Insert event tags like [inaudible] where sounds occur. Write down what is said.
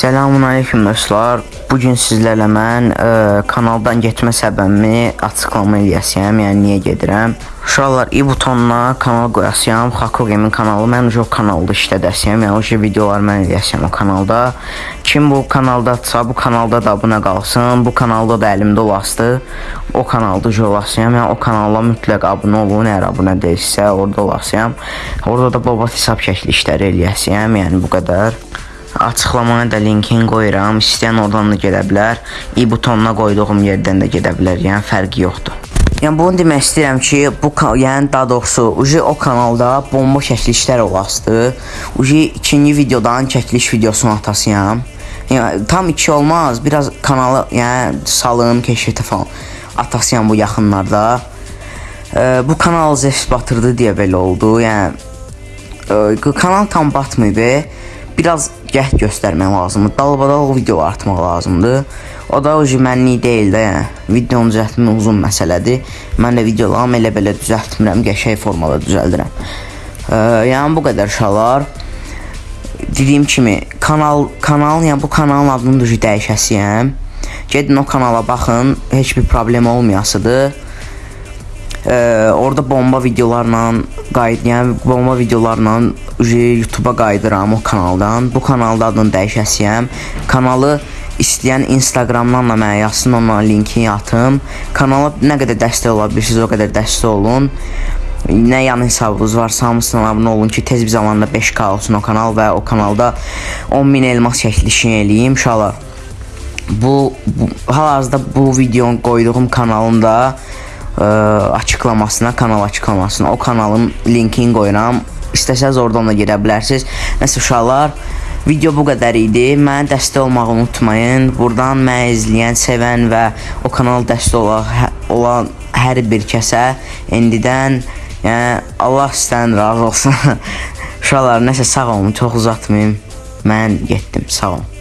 Selamun aleyküm dostlar. Bu gün sizlərlə mən ə, kanaldan getmə səbəbimi açıqlama eləyəcəyəm. Yəni niyə gedirəm? Uşaqlar, i butonuna kanal qoyasıyam. Xako Game'in kanalı. Mən o kanalda işlədəsiyəm. Yəni o videolar mən eləyəcəyəm o kanalda. Kim bu kanaldadsa, bu kanalda da abunə qalsın. Bu kanalda da əlimdə olasdı. O kanalda olasıyam. Yəni o kanala mütləq abunə olun. Əgər abunə deyilsə, orada olasıyam. Orada da baba hesab şəkli eləyəcəyəm. Yəni bu qədər. Açıqlamaya da linkini qoyuram. İstəyən oradan da gedə bilər. i butonuna qoyduğum yerdən də gedə bilər. Yəni fərqi yoxdur. Yəni bunu demək istəyirəm ki, bu yəni daha doğrusu uji o kanalda bomba çəkilişlər olasdı. Uji ikinci videodan çəkiliş videosunu atasıyam. Yəni tam 2 olmaz. Biraz kanalı yəni salım, keşfətə falan atasıyam bu yaxınlarda. Ee, bu kanal zəif batırdı deyə belə oldu. Yəni e, kanal tam batmayıb. Biraz cəhd göstərmək lazımdır. Dalbadal video atmaq lazımdır. O da o mənlik deyil də, yəni. Videonun düzəltmə uzun məsələdir. Mən də videolarımı elə belə düzəltmirəm, qəşəng formada düzəldirəm. Ee, yəni bu qədər uşaqlar. Dediyim kimi kanal kanal yəni bu kanalın adını da dəyişəsiyəm. Gedin o kanala baxın, heç bir problem olmayasıdır. Ee, orada bomba videolarla qayıt, yəni bomba videolarla YouTube-a qayıdıram o kanaldan. Bu kanalda adını dəyişəsiyəm. Kanalı istəyən Instagramdan da mənə yazsın, ona linkini atım. Kanala nə qədər dəstək ola bilirsiniz, o qədər dəstək olun. Nə yan hesabınız varsa hamısına abunə olun ki, tez bir zamanda 5K olsun o kanal və o kanalda 10.000 elmas çəkilişini eləyim inşallah. Bu, bu hal-hazırda bu videonu qoyduğum kanalın da ə, açıqlamasına, kanal açıqlamasına o kanalın linkini qoyuram. İstəsəz oradan da gedə bilərsiniz. Nəsə uşaqlar, video bu qədər idi. Mənə dəstək olmağı unutmayın. Buradan məni izləyən, sevən və o kanal dəstək olan, hə, olan hər bir kəsə indidən yəni Allah sizdən razı olsun. [laughs] uşaqlar, nəsə sağ olun, çox uzatmayım. Mən getdim. Sağ olun.